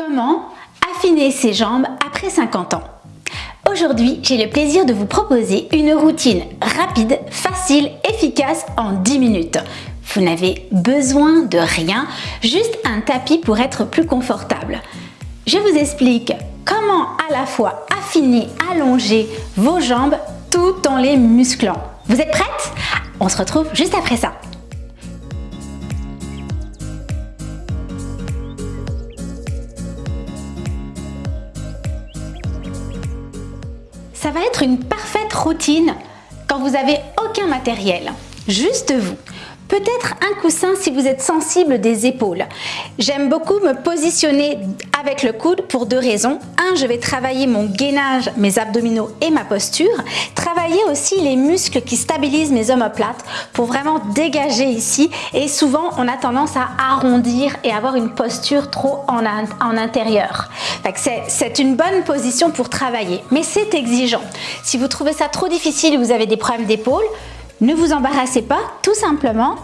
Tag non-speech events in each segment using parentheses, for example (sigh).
Comment affiner ses jambes après 50 ans? Aujourd'hui, j'ai le plaisir de vous proposer une routine rapide, facile, efficace en 10 minutes. Vous n'avez besoin de rien, juste un tapis pour être plus confortable. Je vous explique comment à la fois affiner, allonger vos jambes tout en les musclant. Vous êtes prêtes On se retrouve juste après ça. Ça va être une parfaite routine quand vous avez aucun matériel, juste vous. Peut-être un coussin si vous êtes sensible des épaules. J'aime beaucoup me positionner avec le coude pour deux raisons. Un, je vais travailler mon gainage, mes abdominaux et ma posture. Travailler aussi les muscles qui stabilisent mes omoplates pour vraiment dégager ici. Et souvent, on a tendance à arrondir et avoir une posture trop en, intérieur. C'est une bonne position pour travailler, mais c'est exigeant. Si vous trouvez ça trop difficile ou vous avez des problèmes d'épaule, ne vous embarrassez pas, tout simplement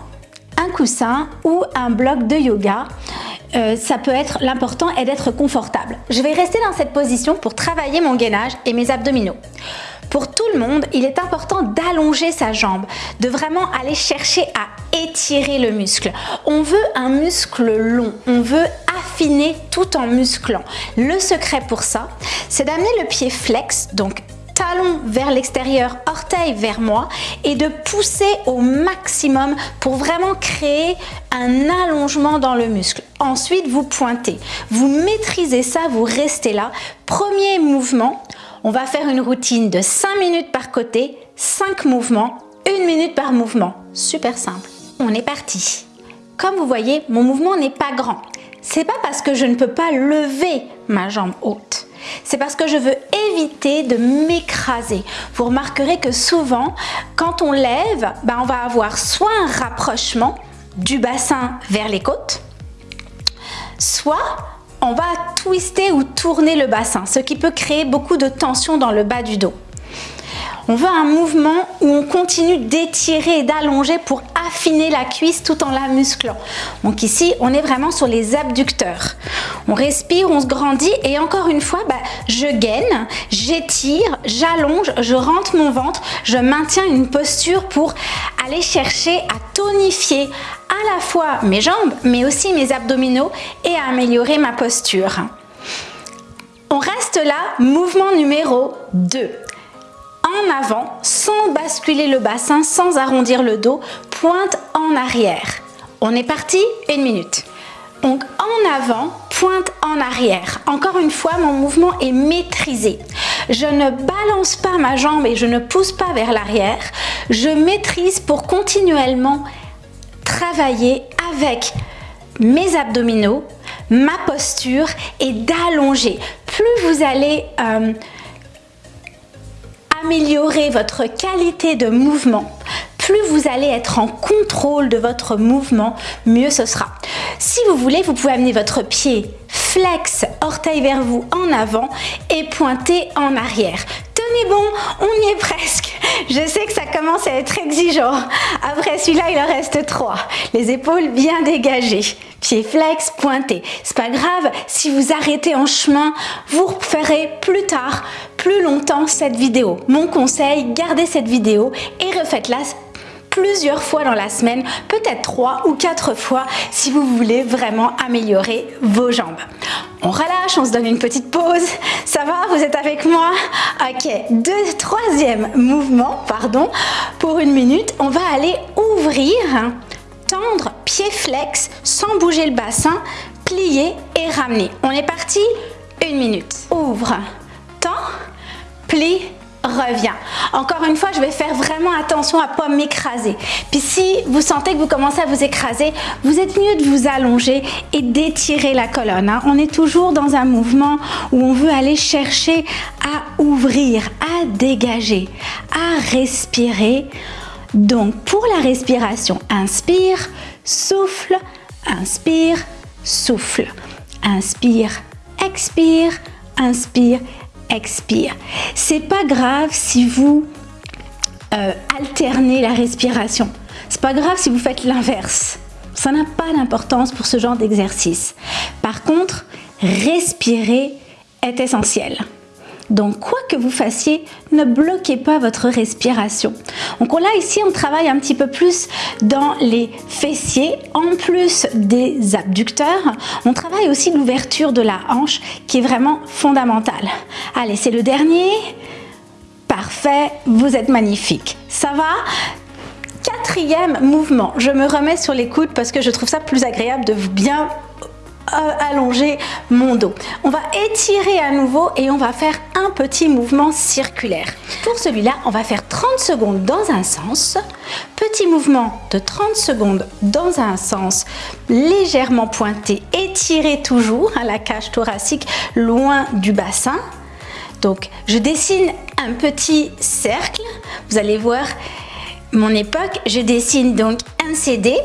un coussin ou un bloc de yoga. Euh, ça peut être l'important est d'être confortable. Je vais rester dans cette position pour travailler mon gainage et mes abdominaux. Pour tout le monde, il est important d'allonger sa jambe, de vraiment aller chercher à étirer le muscle. On veut un muscle long, on veut affiner tout en musclant. Le secret pour ça, c'est d'amener le pied flex, donc talon vers l'extérieur, orteil vers moi et de pousser au maximum pour vraiment créer un allongement dans le muscle. Ensuite, vous pointez. Vous maîtrisez ça, vous restez là. Premier mouvement, on va faire une routine de 5 minutes par côté, 5 mouvements, 1 minute par mouvement. Super simple. On est parti. Comme vous voyez, mon mouvement n'est pas grand. C'est pas parce que je ne peux pas lever ma jambe haute c'est parce que je veux éviter de m'écraser. Vous remarquerez que souvent, quand on lève, ben, on va avoir soit un rapprochement du bassin vers les côtes, soit on va twister ou tourner le bassin, ce qui peut créer beaucoup de tension dans le bas du dos. On veut un mouvement où on continue d'étirer et d'allonger pour affiner la cuisse tout en la musclant. Donc ici, on est vraiment sur les abducteurs. On respire, on se grandit et encore une fois, bah, je gaine, j'étire, j'allonge, je rentre mon ventre, je maintiens une posture pour aller chercher à tonifier à la fois mes jambes, mais aussi mes abdominaux et à améliorer ma posture. On reste là, mouvement numéro 2 en avant sans basculer le bassin, sans arrondir le dos, pointe en arrière. On est parti, une minute. Donc en avant, pointe en arrière. Encore une fois, mon mouvement est maîtrisé. Je ne balance pas ma jambe et je ne pousse pas vers l'arrière. Je maîtrise pour continuellement travailler avec mes abdominaux, ma posture et d'allonger. Plus vous allez euh, améliorer votre qualité de mouvement, plus vous allez être en contrôle de votre mouvement, mieux ce sera. Si vous voulez, vous pouvez amener votre pied flex, orteil vers vous en avant et pointer en arrière. Tenez bon, on y est presque. Je sais que ça commence à être exigeant. Après celui-là, il en reste trois. Les épaules bien dégagées. Pied flex, pointé. C'est pas grave, si vous arrêtez en chemin, vous referez plus tard, plus longtemps cette vidéo. Mon conseil, gardez cette vidéo et refaites-la plusieurs fois dans la semaine, peut-être trois ou quatre fois si vous voulez vraiment améliorer vos jambes. On relâche, on se donne une petite pause. Ça va Vous êtes avec moi? Ok, deux, troisième mouvement, pardon. Pour une minute, on va aller ouvrir, tendre, pied flex, sans bouger le bassin, plier et ramener. On est parti Une minute. Ouvre, tend, plie, revient. Encore une fois, je vais faire vraiment attention à pas m'écraser. Puis si vous sentez que vous commencez à vous écraser, vous êtes mieux de vous allonger et d'étirer la colonne. Hein. On est toujours dans un mouvement où on veut aller chercher à ouvrir, à dégager, à respirer. Donc pour la respiration, inspire, souffle, inspire, souffle. Inspire, expire, inspire, expire. C'est pas grave si vous euh, alternez la respiration. C'est pas grave si vous faites l'inverse. Ça n'a pas d'importance pour ce genre d'exercice. Par contre, respirer est essentiel. Donc, quoi que vous fassiez, ne bloquez pas votre respiration. Donc là, ici, on travaille un petit peu plus dans les fessiers. En plus des abducteurs, on travaille aussi l'ouverture de la hanche qui est vraiment fondamentale. Allez, c'est le dernier. Parfait, vous êtes magnifique. Ça va? Quatrième mouvement, je me remets sur les coudes parce que je trouve ça plus agréable de bien allonger mon dos. On va étirer à nouveau et on va faire un petit mouvement circulaire. Pour celui-là, on va faire 30 secondes dans un sens, petit mouvement de 30 secondes dans un sens, légèrement pointé, étiré toujours la cage thoracique loin du bassin. Donc, je dessine un petit cercle. Vous allez voir mon époque, je dessine donc un CD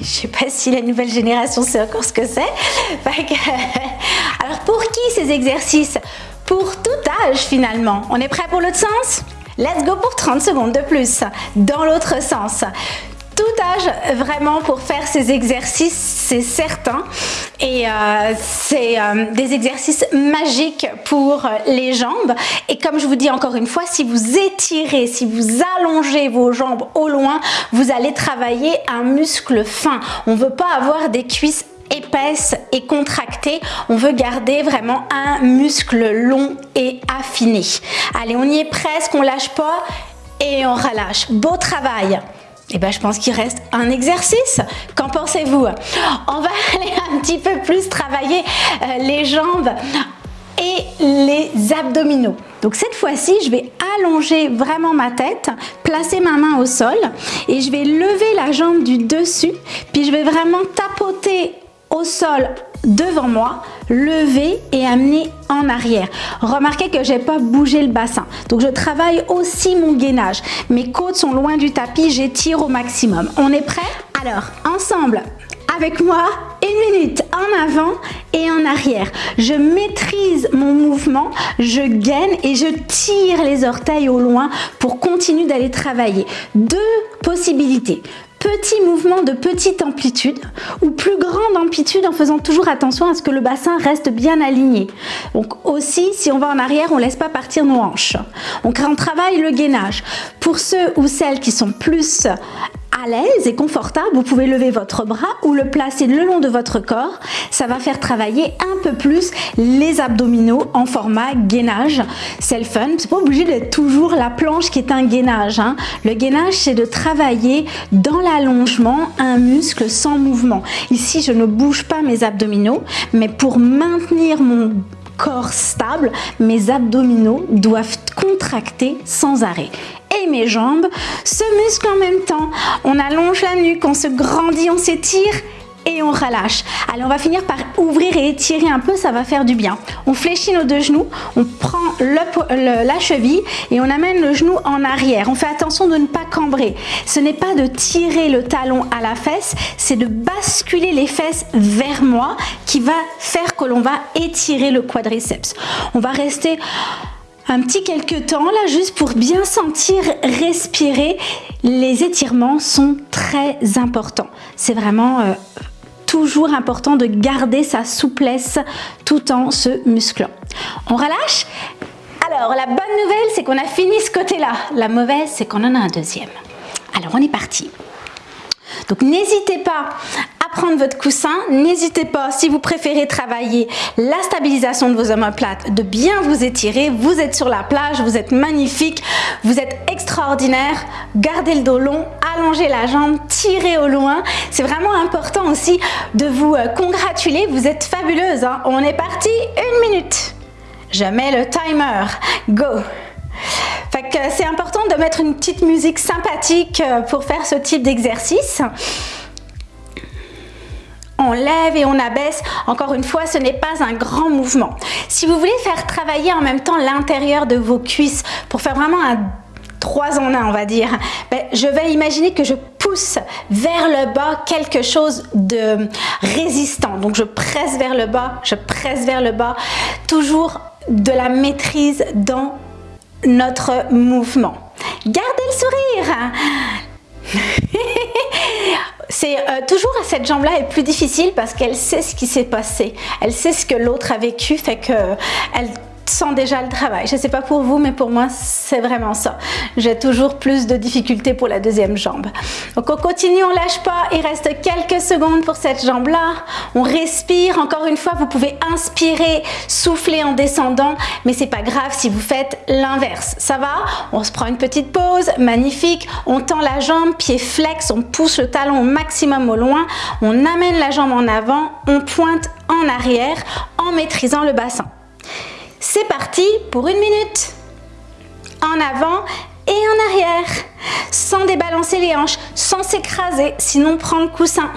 je sais pas si la nouvelle génération sait encore ce que c'est. (laughs) Alors pour qui ces exercices? Pour tout âge finalement. On est prêt pour l'autre sens? Let's go pour 30 secondes de plus dans l'autre sens tout âge vraiment pour faire ces exercices, c'est certain. Et euh, c'est euh, des exercices magiques pour les jambes. Et comme je vous dis encore une fois, si vous étirez, si vous allongez vos jambes au loin, vous allez travailler un muscle fin. On ne veut pas avoir des cuisses épaisses et contractées. On veut garder vraiment un muscle long et affiné. Allez, on y est presque, on lâche pas et on relâche. Beau travail eh ben, je pense qu'il reste un exercice. Qu'en pensez-vous? On va (laughs) aller un petit peu plus travailler euh, les jambes et les abdominaux. Donc cette fois-ci, je vais allonger vraiment ma tête, placer ma main au sol et je vais lever la jambe du dessus, puis je vais vraiment tapoter au sol devant moi, lever et amener en arrière. Remarquez que j'ai pas bougé le bassin. Donc je travaille aussi mon gainage. Mes côtes sont loin du tapis, j'étire au maximum. On est prêt? Alors, ensemble, avec moi, une minute en avant et en arrière. Je maîtrise mon mouvement, je gaine et je tire les orteils au loin pour continuer d'aller travailler. Deux possibilités petit mouvement de petite amplitude ou plus grande amplitude en faisant toujours attention à ce que le bassin reste bien aligné. Donc aussi, si on va en arrière, on laisse pas partir nos hanches. Donc on travaille le gainage. Pour ceux ou celles qui sont plus à l'aise et confortable, vous pouvez lever votre bras ou le placer le long de votre corps. Ça va faire travailler un peu plus les abdominaux en format gainage. C'est le fun. C'est pas obligé d'être toujours la planche qui est un gainage. Hein. Le gainage, c'est de travailler dans l'allongement un muscle sans mouvement. Ici, je ne bouge pas mes abdominaux, mais pour maintenir mon corps stable, mes abdominaux doivent contracter sans arrêt et mes jambes se musclent en même temps. On allonge la nuque, on se grandit, on s'étire et on relâche. Allez, on va finir par ouvrir et étirer un peu, ça va faire du bien. On fléchit nos deux genoux, on prend la cheville et on amène le genou en arrière. On fait attention de ne pas cambrer. Ce n'est pas de tirer le talon à la fesse, c'est de basculer les fesses vers moi qui va faire que l'on va étirer le quadriceps. On va rester un petit quelques temps là juste pour bien sentir respirer. Les étirements sont très importants. C'est vraiment euh, toujours important de garder sa souplesse tout en se musclant. On relâche? Alors la bonne nouvelle c'est qu'on a fini ce côté-là. La mauvaise c'est qu'on en a un deuxième. Alors on est parti. Donc n'hésitez pas prendre votre coussin. N'hésitez pas, si vous préférez travailler la stabilisation de vos omoplates, de bien vous étirer. Vous êtes sur la plage, vous êtes magnifique, vous êtes extraordinaire. Gardez le dos long, allongez la jambe, tirez au loin. C'est vraiment important aussi de vous euh, congratuler. Vous êtes fabuleuse. Hein. On est parti, une minute. Je mets le timer. Go c'est important de mettre une petite musique sympathique euh, pour faire ce type d'exercice on lève et on abaisse. Encore une fois, ce n'est pas un grand mouvement. Si vous voulez faire travailler en même temps l'intérieur de vos cuisses pour faire vraiment un 3 en 1 on va dire, ben, je vais imaginer que je pousse vers le bas quelque chose de résistant. Donc je presse vers le bas, je presse vers le bas, toujours de la maîtrise dans notre mouvement. Gardez le sourire (laughs) C'est euh, toujours à cette jambe-là est plus difficile parce qu'elle sait ce qui s'est passé. Elle sait ce que l'autre a vécu, fait que elle sent déjà le travail. Je ne sais pas pour vous, mais pour moi, c'est vraiment ça. J'ai toujours plus de difficultés pour la deuxième jambe. Donc on continue, on lâche pas. Il reste quelques secondes pour cette jambe-là. On respire. Encore une fois, vous pouvez inspirer, souffler en descendant, mais c'est pas grave si vous faites l'inverse. Ça va? On se prend une petite pause. Magnifique. On tend la jambe, pied flex, on pousse le talon au maximum au loin. On amène la jambe en avant, on pointe en arrière en maîtrisant le bassin. C'est parti pour une minute. En avant et en arrière, sans débalancer les hanches, sans s'écraser, sinon prendre le coussin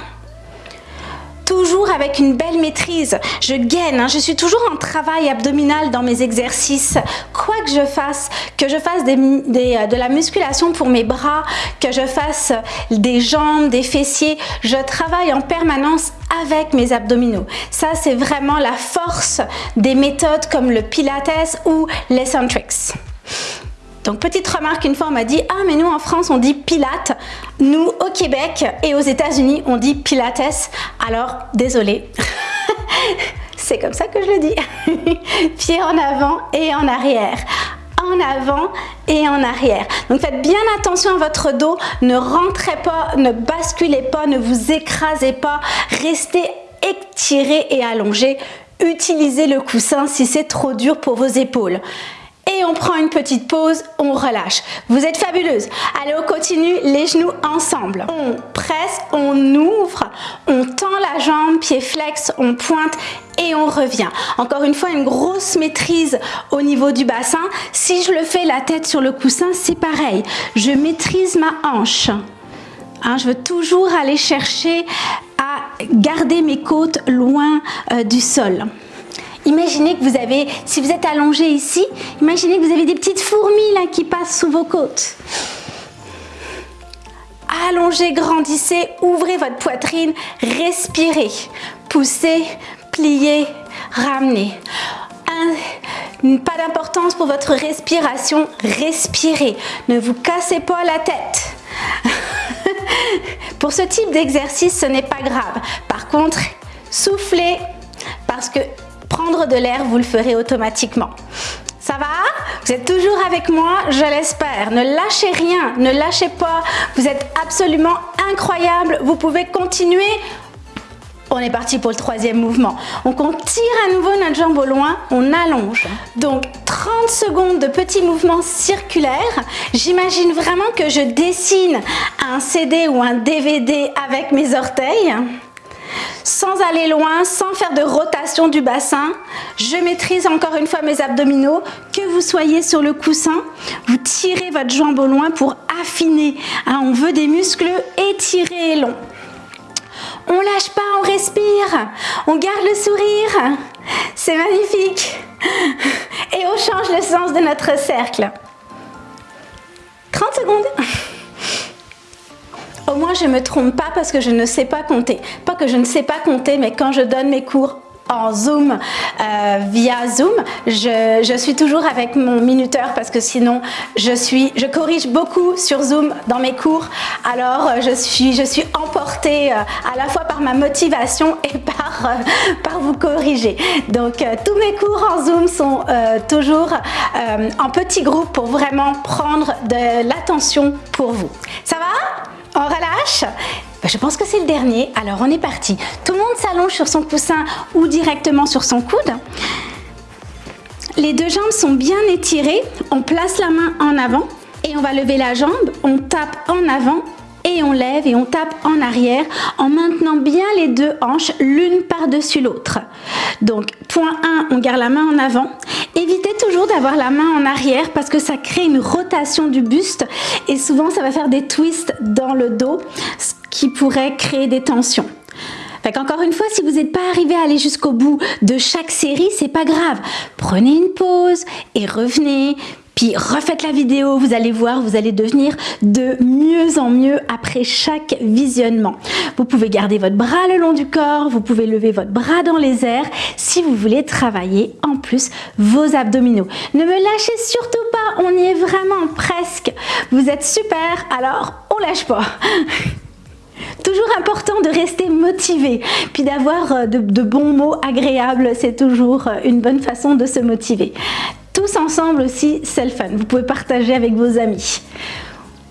toujours avec une belle maîtrise. Je gaine, hein. je suis toujours en travail abdominal dans mes exercices. Quoi que je fasse, que je fasse euh, de la musculation pour mes bras, que je fasse des jambes, des fessiers, je travaille en permanence avec mes abdominaux. Ça, c'est vraiment la force des méthodes comme le Pilates ou l'Eccentrics. Donc petite remarque, une fois on m'a dit « Ah mais nous en France on dit Pilate ». Nous au Québec et aux états unis on dit Pilates. Alors désolé, (laughs) c'est comme ça que je le dis. (laughs) Pied en avant et en arrière en avant et en arrière. Donc faites bien attention à votre dos, ne rentrez pas, ne basculez pas, ne vous écrasez pas, restez étiré et allongé. Utilisez le coussin si c'est trop dur pour vos épaules et on prend une petite pause, on relâche. Vous êtes fabuleuse. Allez, on continue, les genoux ensemble. On presse, on ouvre, on tend la jambe, pied flex, on pointe et on revient. Encore une fois, une grosse maîtrise au niveau du bassin. Si je le fais la tête sur le coussin, c'est pareil. Je maîtrise ma hanche. Hein, je veux toujours aller chercher à garder mes côtes loin euh, du sol. Imaginez que vous avez, si vous êtes allongé ici, imaginez que vous avez des petites fourmis là qui passent sous vos côtes. Allongez, grandissez, ouvrez votre poitrine, respirez, poussez, pliez, ramenez. pas d'importance pour votre respiration, respirez. Ne vous cassez pas la tête. (laughs) pour ce type d'exercice, ce n'est pas grave. Par contre, soufflez parce que prendre de l'air, vous le ferez automatiquement. Ça va? Vous êtes toujours avec moi, je l'espère. Ne lâchez rien, ne lâchez pas. Vous êtes absolument incroyable. Vous pouvez continuer. On est parti pour le troisième mouvement. On tire à nouveau notre jambe au loin, on allonge. Donc 30 secondes de petits mouvements circulaires. J'imagine vraiment que je dessine un CD ou un DVD avec mes orteils sans aller loin, sans faire de rotation du bassin. Je maîtrise encore une fois mes abdominaux. Que vous soyez sur le coussin, vous tirez votre jambe au loin pour affiner. Hein, on veut des muscles étirés et longs. On lâche pas, on respire, on garde le sourire. C'est magnifique. Et on change le sens de notre cercle. 30 secondes. Au moins, je ne me trompe pas parce que je ne sais pas compter. Pas que je ne sais pas compter, mais quand je donne mes cours en Zoom, euh, via Zoom, je, suis toujours avec mon minuteur parce que sinon je, suis, je corrige beaucoup sur Zoom dans mes cours. Alors euh, je suis, je suis emportée euh, à la fois par ma motivation (laughs) et par, par vous corriger. Donc tous mes cours en Zoom sont toujours en petits groupes pour vraiment prendre de l'attention pour vous. Ça va? On relâche ben, Je pense que c'est le dernier. Alors on est parti. Tout le monde s'allonge sur son coussin ou directement sur son coude. Les deux jambes sont bien étirées. On place la main en avant et on va lever la jambe. On tape en avant et on lève et on tape en arrière en maintenant bien les deux hanches l'une par-dessus l'autre. Donc point 1, on garde la main en avant. Évitez toujours d'avoir la main en arrière parce que ça crée une rotation du buste et souvent ça va faire des twists dans le dos ce qui pourrait créer des tensions. Encore une fois, si vous n'êtes pas arrivé à aller jusqu'au bout de chaque série, c'est pas grave. Prenez une pause et revenez, puis refaites la vidéo, vous allez voir, vous allez devenir de mieux en mieux après chaque visionnement. Vous pouvez garder votre bras le long du corps, vous pouvez lever votre bras dans les airs si vous voulez travailler en plus vos abdominaux. Ne me lâchez surtout pas, on y est vraiment presque. Vous êtes super, alors on lâche pas. (laughs) Toujours important de rester motivé, puis d'avoir euh, de, de, bons mots agréables, c'est toujours euh, une bonne façon de se motiver. Tous ensemble aussi, c'est le fun. Vous pouvez partager avec vos amis.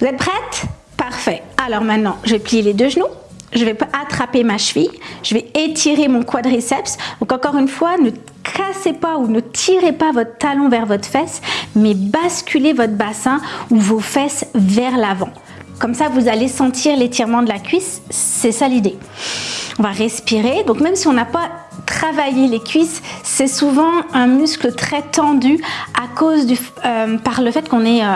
Vous êtes prêtes? Parfait. Alors maintenant, je vais plier les deux genoux. Je vais attraper ma cheville. Je vais étirer mon quadriceps. Donc encore une fois, ne cassez pas ou ne tirez pas votre talon vers votre fesse, mais basculez votre bassin ou vos fesses vers l'avant. Comme ça, vous allez sentir l'étirement de la cuisse. C'est ça l'idée. On va respirer. Donc même si on n'a pas travaillé les cuisses, c'est souvent un muscle très tendu à cause du, euh, par le fait qu'on est euh,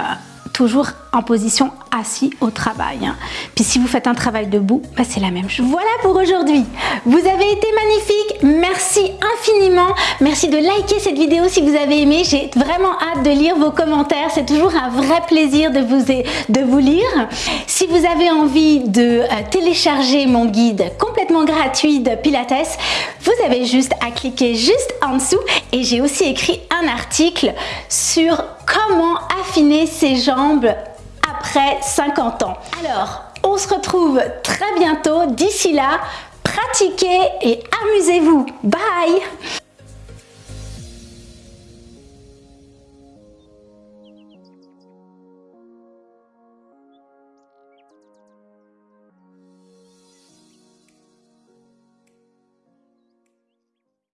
toujours en position assis au travail. Puis si vous faites un travail debout, bah c'est la même. Voilà pour aujourd'hui. Vous avez été magnifique. Merci infiniment. Merci de liker cette vidéo si vous avez aimé. J'ai vraiment hâte de lire vos commentaires. C'est toujours un vrai plaisir de vous, de vous lire. Si vous avez envie de euh, télécharger mon guide complètement gratuit de Pilates, vous avez juste à cliquer juste en dessous et j'ai aussi écrit un article sur comment affiner ses jambes après 50 ans. Alors, on se retrouve très bientôt. D'ici là, pratiquez et amusez-vous. Bye